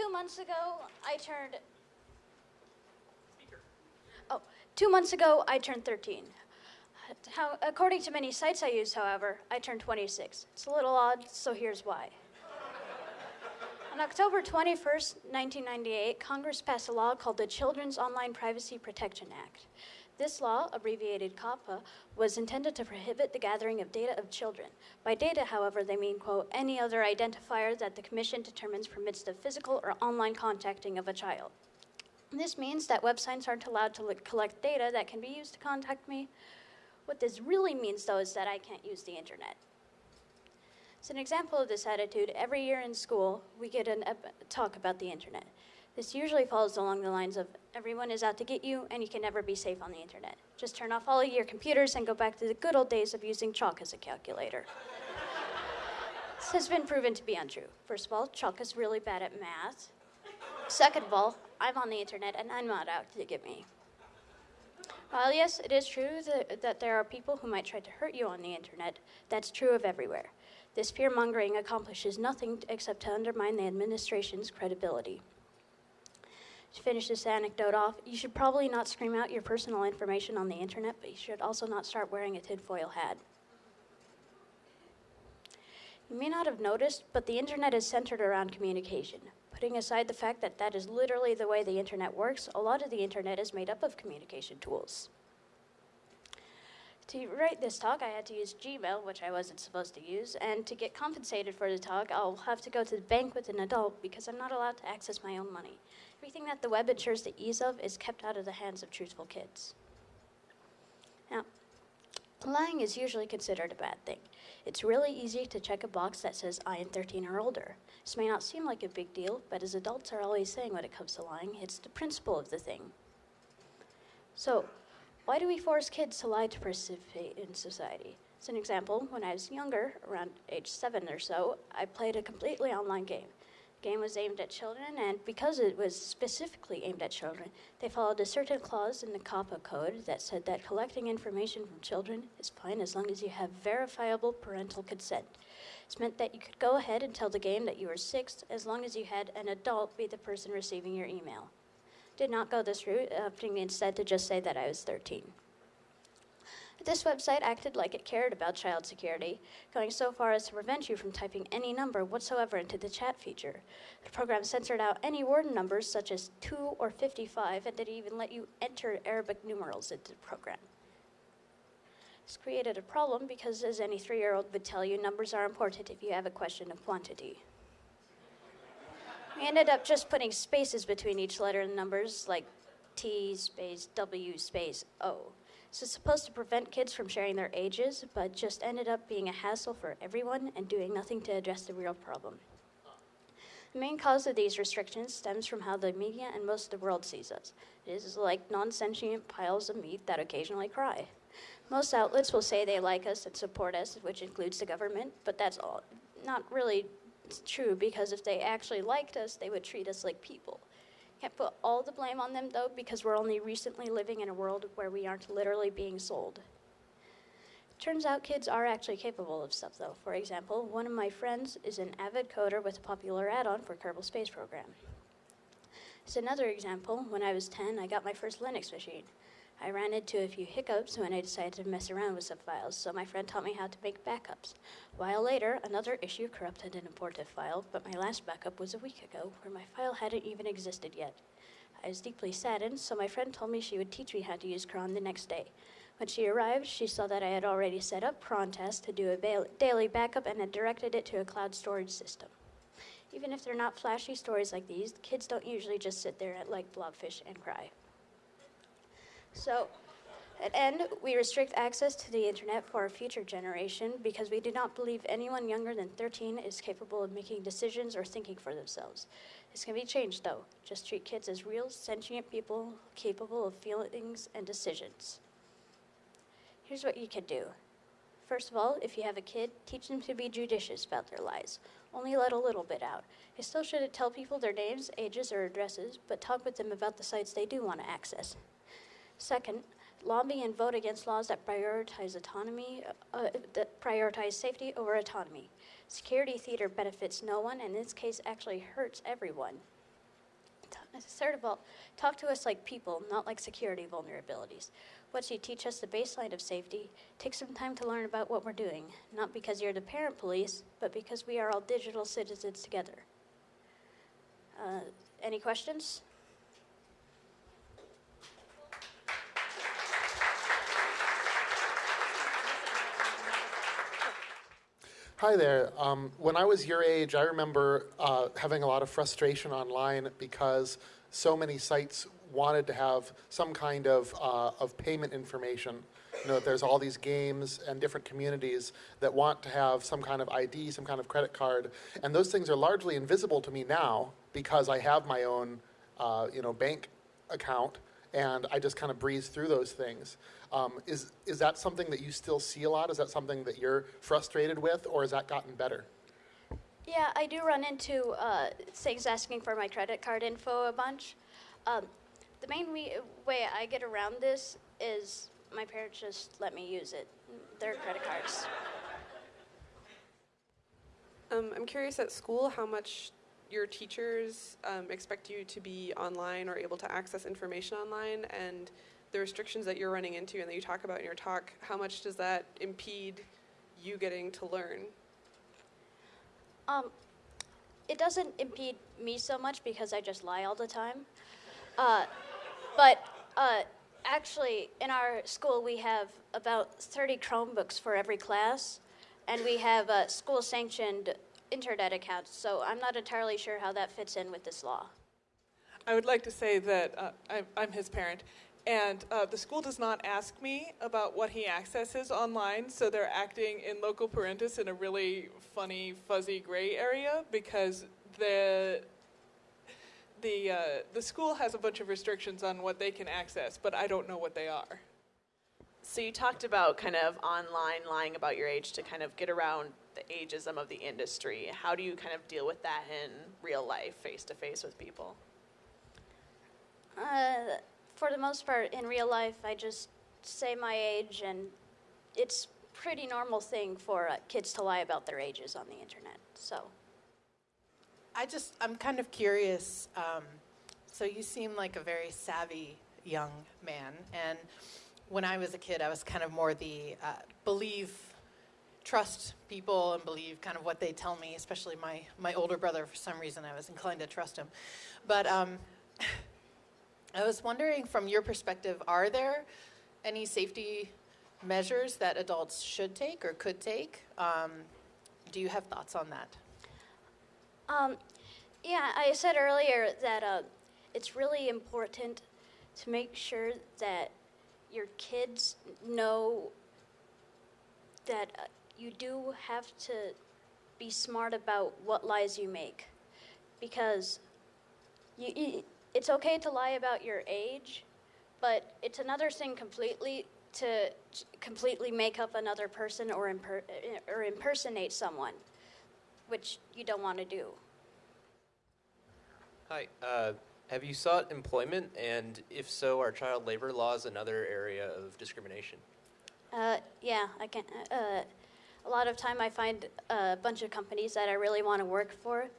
two months ago, I turned. Oh, two months ago, I turned 13. How, according to many sites I use, however, I turned 26. It's a little odd, so here's why. On October 21st, 1998, Congress passed a law called the Children's Online Privacy Protection Act. This law, abbreviated COPPA, was intended to prohibit the gathering of data of children. By data, however, they mean, quote, any other identifier that the Commission determines permits the physical or online contacting of a child. This means that websites aren't allowed to collect data that can be used to contact me. What this really means, though, is that I can't use the internet. As an example of this attitude, every year in school, we get a talk about the internet. This usually follows along the lines of everyone is out to get you and you can never be safe on the internet. Just turn off all of your computers and go back to the good old days of using chalk as a calculator. this has been proven to be untrue. First of all, chalk is really bad at math. Second of all, I'm on the internet and I'm not out to get me. While yes, it is true that, that there are people who might try to hurt you on the internet, that's true of everywhere. This fear mongering accomplishes nothing except to undermine the administration's credibility. To finish this anecdote off, you should probably not scream out your personal information on the internet, but you should also not start wearing a tinfoil hat. You may not have noticed, but the internet is centered around communication. Putting aside the fact that that is literally the way the internet works, a lot of the internet is made up of communication tools. To write this talk, I had to use Gmail, which I wasn't supposed to use, and to get compensated for the talk, I'll have to go to the bank with an adult because I'm not allowed to access my own money. Everything that the web ensures the ease of is kept out of the hands of truthful kids. Now, lying is usually considered a bad thing. It's really easy to check a box that says I am 13 or older. This may not seem like a big deal, but as adults are always saying when it comes to lying, it's the principle of the thing. So, why do we force kids to lie to participate in society? As an example, when I was younger, around age seven or so, I played a completely online game The game was aimed at children, and because it was specifically aimed at children, they followed a certain clause in the COPPA code that said that collecting information from children is fine as long as you have verifiable parental consent. This meant that you could go ahead and tell the game that you were six as long as you had an adult be the person receiving your email. Did not go this route, uh, opting instead to just say that I was 13. This website acted like it cared about child security, going so far as to prevent you from typing any number whatsoever into the chat feature. The program censored out any word numbers such as 2 or 55 and didn't even let you enter Arabic numerals into the program. This created a problem because, as any three year old would tell you, numbers are important if you have a question of quantity. We ended up just putting spaces between each letter and numbers, like T space W space O. So it's supposed to prevent kids from sharing their ages, but just ended up being a hassle for everyone and doing nothing to address the real problem. The main cause of these restrictions stems from how the media and most of the world sees us. It is like non sentient piles of meat that occasionally cry. Most outlets will say they like us and support us, which includes the government, but that's all not really true because if they actually liked us, they would treat us like people. Can't put all the blame on them though, because we're only recently living in a world where we aren't literally being sold. Turns out kids are actually capable of stuff though. For example, one of my friends is an avid coder with a popular add-on for Kerbal Space Program. As another example, when I was 10, I got my first Linux machine. I ran into a few hiccups when I decided to mess around with some files, so my friend taught me how to make backups. A while later, another issue corrupted an abortive file, but my last backup was a week ago, where my file hadn't even existed yet. I was deeply saddened, so my friend told me she would teach me how to use cron the next day. When she arrived, she saw that I had already set up crontab to do a daily backup and had directed it to a cloud storage system. Even if they're not flashy stories like these, kids don't usually just sit there like blobfish and cry. So, at END, we restrict access to the internet for a future generation because we do not believe anyone younger than 13 is capable of making decisions or thinking for themselves. This can be changed, though. Just treat kids as real, sentient people capable of feelings and decisions. Here's what you can do. First of all, if you have a kid, teach them to be judicious about their lies. Only let a little bit out. You still shouldn't tell people their names, ages, or addresses, but talk with them about the sites they do want to access. Second, lobby and vote against laws that prioritize autonomy, uh, that prioritize safety over autonomy. Security theater benefits no one, and in this case actually hurts everyone. third of all, talk to us like people, not like security vulnerabilities. Once you teach us the baseline of safety, take some time to learn about what we're doing, not because you're the parent police, but because we are all digital citizens together. Uh, any questions? Hi there. Um, when I was your age, I remember uh, having a lot of frustration online because so many sites wanted to have some kind of, uh, of payment information. You know, there's all these games and different communities that want to have some kind of ID, some kind of credit card, and those things are largely invisible to me now because I have my own, uh, you know, bank account, and I just kind of breeze through those things. Um, is, is that something that you still see a lot? Is that something that you're frustrated with, or has that gotten better? Yeah, I do run into uh, things asking for my credit card info a bunch. Um, the main we- way I get around this is my parents just let me use it, their credit cards. Um, I'm curious at school how much your teachers um, expect you to be online or able to access information online and the restrictions that you're running into and that you talk about in your talk, how much does that impede you getting to learn? Um, it doesn't impede me so much because I just lie all the time. Uh, but uh, actually, in our school, we have about 30 Chromebooks for every class, and we have uh, school sanctioned internet accounts, so I'm not entirely sure how that fits in with this law. I would like to say that uh, I'm, I'm his parent, and uh, the school does not ask me about what he accesses online, so they're acting in loco parentis in a really funny, fuzzy gray area because the the uh, the school has a bunch of restrictions on what they can access, but I don't know what they are. So you talked about kind of online lying about your age to kind of get around the ageism of the industry. How do you kind of deal with that in real life, face to face with people? Uh, for the most part, in real life, I just say my age, and it's pretty normal thing for uh, kids to lie about their ages on the internet. So. I just, I'm kind of curious. Um, so you seem like a very savvy young man, and when I was a kid, I was kind of more the uh, believe, trust people, and believe kind of what they tell me. Especially my my older brother, for some reason, I was inclined to trust him. But um, I was wondering, from your perspective, are there any safety measures that adults should take or could take? Um, do you have thoughts on that? Um, yeah, I said earlier that uh, it's really important to make sure that your kids know that uh, you do have to be smart about what lies you make because you, it's okay to lie about your age but it's another thing completely to completely make up another person or, imper- or impersonate someone which you don't want to do. Hi. Uh, have you sought employment? And if so, are child labor laws another area of discrimination? Uh, yeah, I can. Uh, a lot of time I find a bunch of companies that I really want to work for,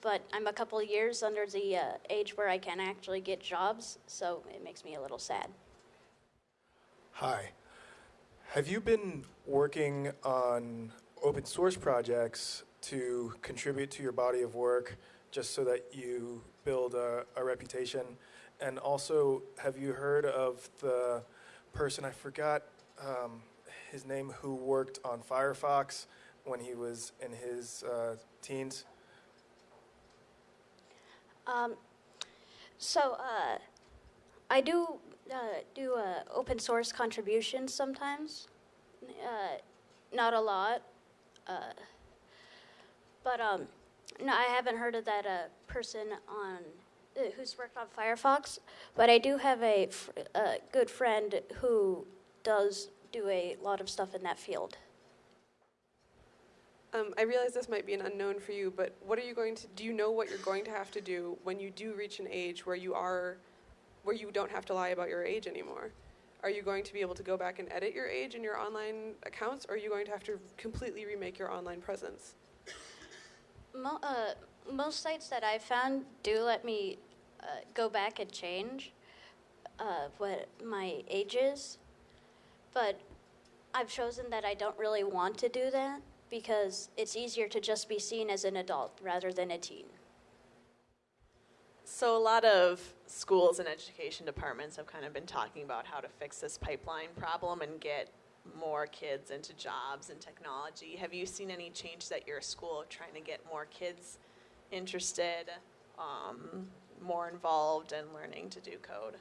but I'm a couple years under the uh, age where I can actually get jobs, so it makes me a little sad. Hi. Have you been working on open source projects to contribute to your body of work just so that you build a, a reputation? And also, have you heard of the person, I forgot um, his name, who worked on Firefox when he was in his uh, teens? Um, so uh, I do uh, do uh, open source contributions sometimes. Uh, not a lot, but um, no, I haven't heard of that person on who's worked on Firefox. But I do have a, a good friend who does do a lot of stuff in that field. Um, I realize this might be an unknown for you, but what are you going to do? You know what you're going to have to do when you do reach an age where you are, where you don't have to lie about your age anymore. Are you going to be able to go back and edit your age in your online accounts, or are you going to have to completely remake your online presence? Mo- uh, most sites that I've found do let me uh, go back and change uh, what my age is, but I've chosen that I don't really want to do that because it's easier to just be seen as an adult rather than a teen. So a lot of schools and education departments have kind of been talking about how to fix this pipeline problem and get more kids into jobs and technology. Have you seen any changes at your school trying to get more kids interested, um, more involved in learning to do code?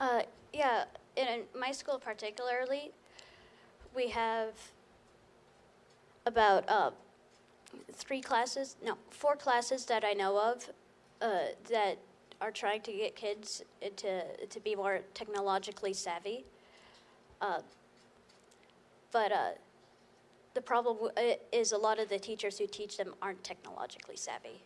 Uh, yeah, in my school particularly, we have about uh, three classes, no, four classes that I know of uh, that are trying to get kids to to be more technologically savvy. Uh, but uh, the problem is a lot of the teachers who teach them aren't technologically savvy.